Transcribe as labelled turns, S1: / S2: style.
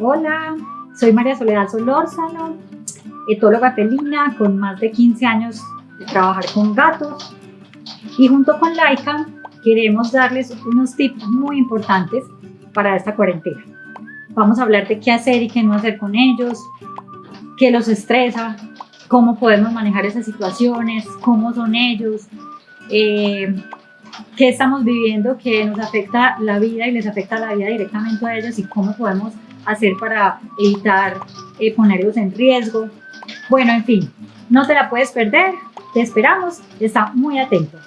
S1: Hola, soy María Soledad Solórzano, etóloga felina con más de 15 años de trabajar con gatos y junto con Laika queremos darles unos tips muy importantes para esta cuarentena. Vamos a hablar de qué hacer y qué no hacer con ellos, qué los estresa, cómo podemos manejar esas situaciones, cómo son ellos, eh, qué estamos viviendo que nos afecta la vida y les afecta la vida directamente a ellos y cómo podemos hacer para evitar eh, ponerlos en riesgo. Bueno, en fin, no te la puedes perder, te esperamos, está muy atento.